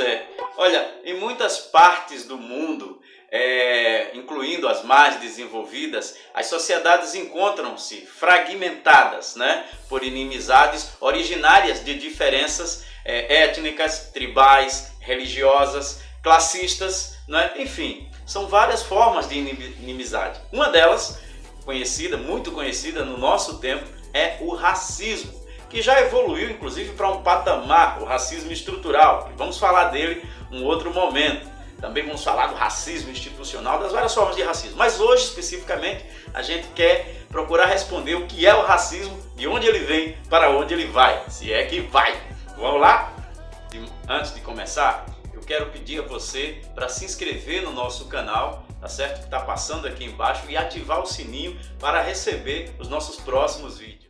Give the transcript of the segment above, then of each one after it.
é. Olha, em muitas partes do mundo, é, incluindo as mais desenvolvidas, as sociedades encontram-se fragmentadas né, por inimizades originárias de diferenças é, étnicas, tribais, religiosas, classistas, né, enfim, são várias formas de inimizade. Uma delas, conhecida, muito conhecida no nosso tempo, é o racismo que já evoluiu inclusive para um patamar, o racismo estrutural. Vamos falar dele um outro momento. Também vamos falar do racismo institucional, das várias formas de racismo. Mas hoje, especificamente, a gente quer procurar responder o que é o racismo, de onde ele vem, para onde ele vai, se é que vai. Vamos lá? Antes de começar, eu quero pedir a você para se inscrever no nosso canal, tá certo? Que está passando aqui embaixo e ativar o sininho para receber os nossos próximos vídeos.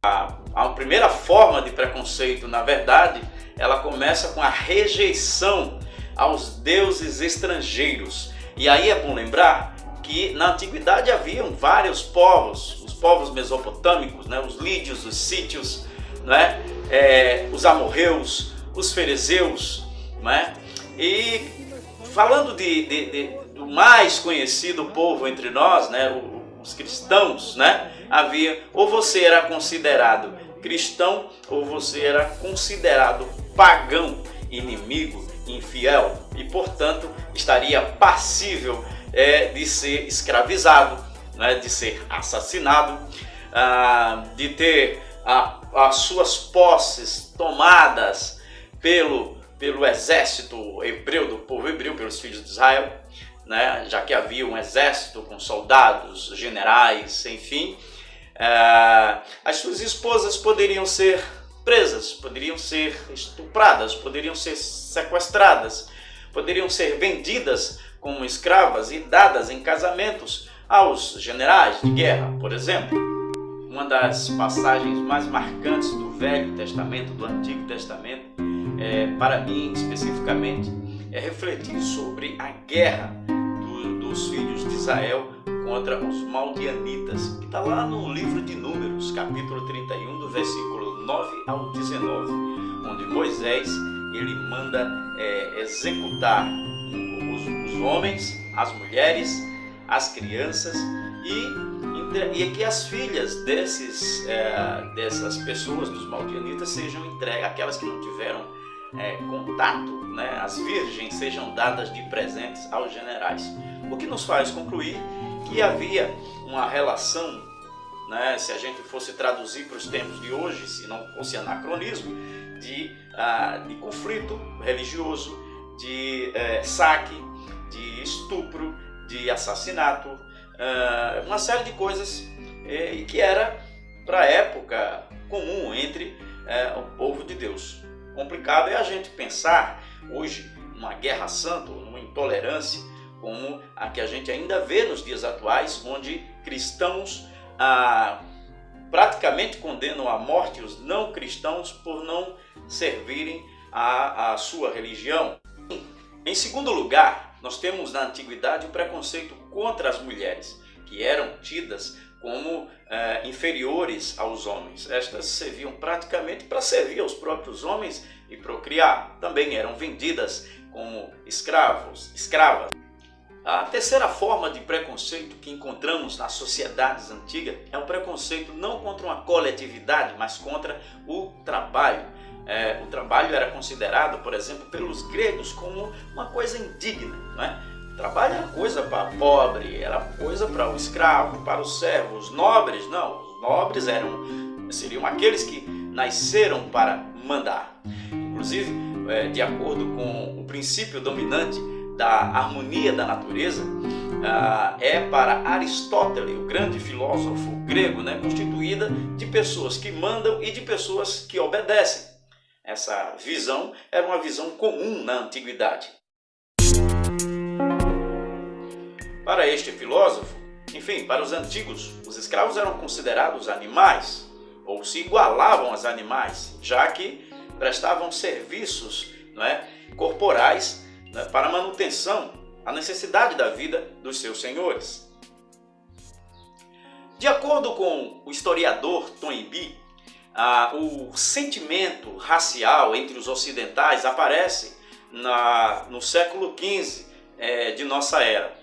A, a primeira forma de preconceito, na verdade, ela começa com a rejeição aos deuses estrangeiros. E aí é bom lembrar que na antiguidade haviam vários povos, os povos mesopotâmicos, né, os lídios, os sítios, né, é, os amorreus, os ferezeus, né, e falando de, de, de, do mais conhecido povo entre nós, né, os cristãos, né, havia ou você era considerado cristão ou você era considerado pagão, inimigo, infiel e portanto estaria passível é, de ser escravizado, né, de ser assassinado, ah, de ter a, as suas posses tomadas pelo, pelo exército hebreu, do povo hebreu, pelos filhos de Israel, né, já que havia um exército com soldados, generais, enfim, é, as suas esposas poderiam ser presas, poderiam ser estupradas, poderiam ser sequestradas, poderiam ser vendidas como escravas e dadas em casamentos aos generais de guerra, por exemplo. Uma das passagens mais marcantes do Velho Testamento, do Antigo Testamento, é, para mim especificamente, é refletir sobre a guerra dos filhos de Israel contra os Maldianitas, que está lá no livro de Números, capítulo 31, do versículo 9 ao 19, onde Moisés ele manda é, executar os, os, homens, as mulheres, as crianças e, e que as filhas desses, é, dessas pessoas, dos Maldianitas, sejam entregues, aquelas que não tiveram é, contato, né, as virgens sejam dadas de presentes aos generais. O que nos faz concluir que havia uma relação, né, se a gente fosse traduzir para os tempos de hoje, se não fosse anacronismo, de, uh, de conflito religioso, de uh, saque, de estupro, de assassinato, uh, uma série de coisas eh, que era para a época comum entre eh, o povo de Deus. Complicado é a gente pensar hoje numa guerra santa, numa intolerância, como a que a gente ainda vê nos dias atuais, onde cristãos ah, praticamente condenam à morte os não cristãos por não servirem à, à sua religião. Em segundo lugar, nós temos na antiguidade o preconceito contra as mulheres, que eram tidas como eh, inferiores aos homens. Estas serviam praticamente para servir aos próprios homens e procriar. Também eram vendidas como escravos, escravas. A terceira forma de preconceito que encontramos nas sociedades antigas é o preconceito não contra uma coletividade, mas contra o trabalho. É, o trabalho era considerado, por exemplo, pelos gregos como uma coisa indigna. Né? O trabalho era coisa para pobre, era coisa para o escravo, para o servo. Os nobres, não. Os nobres eram, seriam aqueles que nasceram para mandar. Inclusive, é, de acordo com o princípio dominante da harmonia da natureza uh, é para Aristóteles, o grande filósofo grego, né, constituída de pessoas que mandam e de pessoas que obedecem. Essa visão era uma visão comum na antiguidade. Para este filósofo, enfim, para os antigos, os escravos eram considerados animais ou se igualavam aos animais, já que prestavam serviços não é, corporais para a manutenção, a necessidade da vida dos seus senhores. De acordo com o historiador Toynbee, o sentimento racial entre os ocidentais aparece na, no século XV é, de nossa era.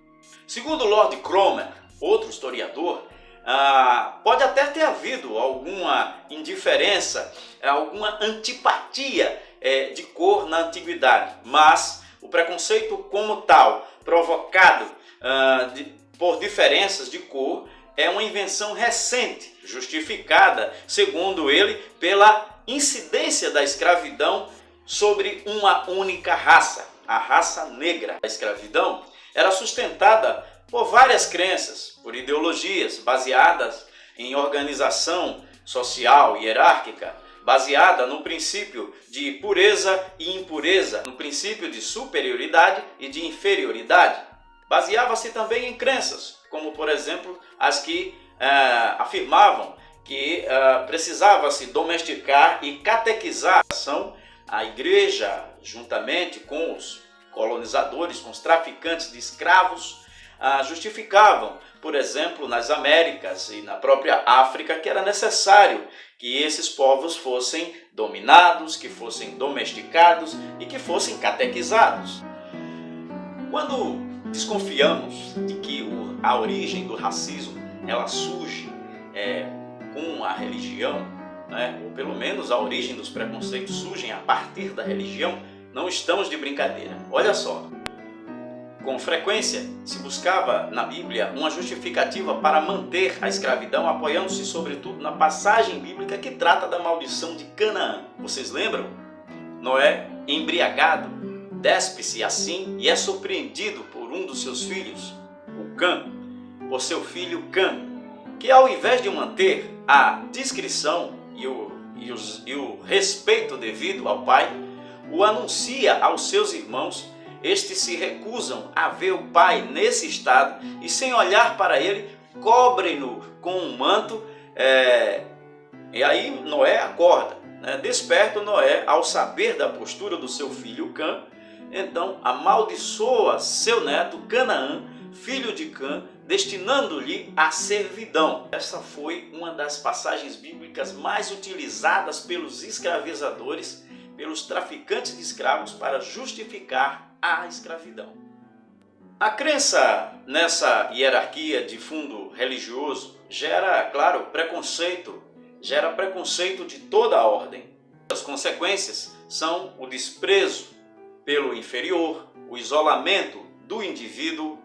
Segundo Lord Cromer, outro historiador, ah, pode até ter havido alguma indiferença, alguma antipatia é, de cor na antiguidade, mas o preconceito como tal, provocado ah, de, por diferenças de cor, é uma invenção recente, justificada, segundo ele, pela incidência da escravidão sobre uma única raça, a raça negra. A escravidão era sustentada por várias crenças, por ideologias baseadas em organização social hierárquica, baseada no princípio de pureza e impureza, no princípio de superioridade e de inferioridade. Baseava-se também em crenças, como por exemplo as que uh, afirmavam que uh, precisava-se domesticar e catequizar a igreja, juntamente com os colonizadores, com os traficantes de escravos, uh, justificavam, por exemplo, nas Américas e na própria África, que era necessário que esses povos fossem dominados, que fossem domesticados e que fossem catequizados. Quando desconfiamos de que a origem do racismo ela surge é, com a religião, né, ou pelo menos a origem dos preconceitos surgem a partir da religião, não estamos de brincadeira. Olha só, com frequência se buscava na Bíblia uma justificativa para manter a escravidão, apoiando-se sobretudo na passagem bíblica que trata da maldição de Canaã. Vocês lembram? Noé, embriagado, despe-se assim e é surpreendido por um dos seus filhos, o Cã, por seu filho Cã, que ao invés de manter a discrição e o, e, os, e o respeito devido ao pai, o anuncia aos seus irmãos, estes se recusam a ver o pai nesse estado e sem olhar para ele, cobrem-no com um manto, é... e aí Noé acorda, né? desperta Noé ao saber da postura do seu filho Cã, então amaldiçoa seu neto Canaã, filho de Cã, destinando-lhe a servidão. Essa foi uma das passagens bíblicas mais utilizadas pelos escravizadores, pelos traficantes de escravos para justificar a escravidão. A crença nessa hierarquia de fundo religioso gera, claro, preconceito, gera preconceito de toda a ordem. As consequências são o desprezo pelo inferior, o isolamento do indivíduo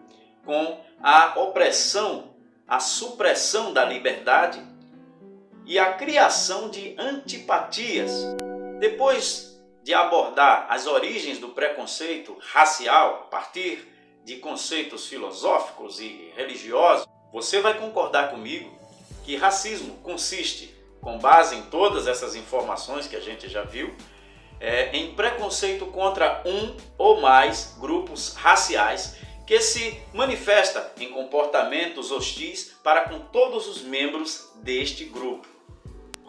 com a opressão, a supressão da liberdade e a criação de antipatias. Depois de abordar as origens do preconceito racial a partir de conceitos filosóficos e religiosos, você vai concordar comigo que racismo consiste, com base em todas essas informações que a gente já viu, é, em preconceito contra um ou mais grupos raciais que se manifesta em comportamentos hostis para com todos os membros deste grupo.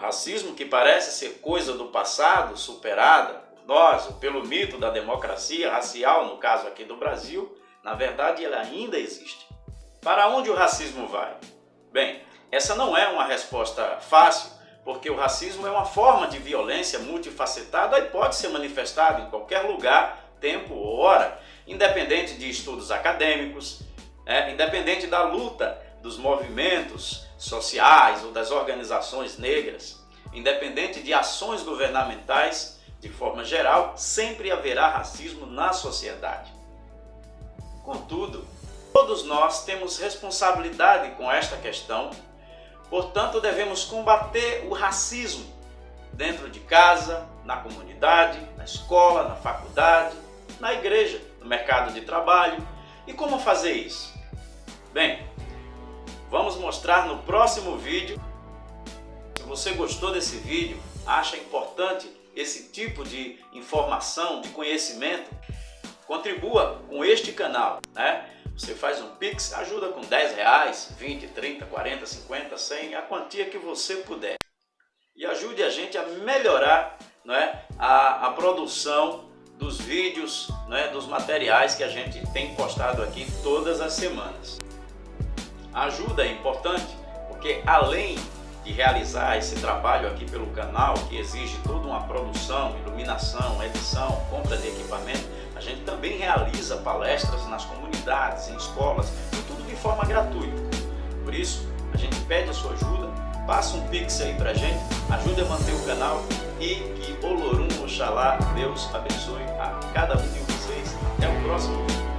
Racismo que parece ser coisa do passado, superada por nós, pelo mito da democracia racial, no caso aqui do Brasil, na verdade ele ainda existe. Para onde o racismo vai? Bem, essa não é uma resposta fácil, porque o racismo é uma forma de violência multifacetada e pode ser manifestado em qualquer lugar, tempo ou hora, independente de estudos acadêmicos, é, independente da luta dos movimentos sociais ou das organizações negras, independente de ações governamentais, de forma geral, sempre haverá racismo na sociedade. Contudo, todos nós temos responsabilidade com esta questão Portanto, devemos combater o racismo dentro de casa, na comunidade, na escola, na faculdade, na igreja, no mercado de trabalho. E como fazer isso? Bem, vamos mostrar no próximo vídeo. Você gostou desse vídeo, acha importante esse tipo de informação, de conhecimento, contribua com este canal, né? Você faz um Pix, ajuda com 10 reais, 20, 30, 40, 50, 100, a quantia que você puder. E ajude a gente a melhorar não é, a, a produção dos vídeos, não é, dos materiais que a gente tem postado aqui todas as semanas. A ajuda é importante porque além de realizar esse trabalho aqui pelo canal, que exige toda uma produção, iluminação, edição, compra de equipamento, a gente também realiza palestras nas comunidades, em escolas, e tudo de forma gratuita. Por isso, a gente pede a sua ajuda, passa um pix aí pra gente, ajude a manter o canal e que Olorum, Oxalá, Deus abençoe a cada um de vocês. Até o próximo vídeo.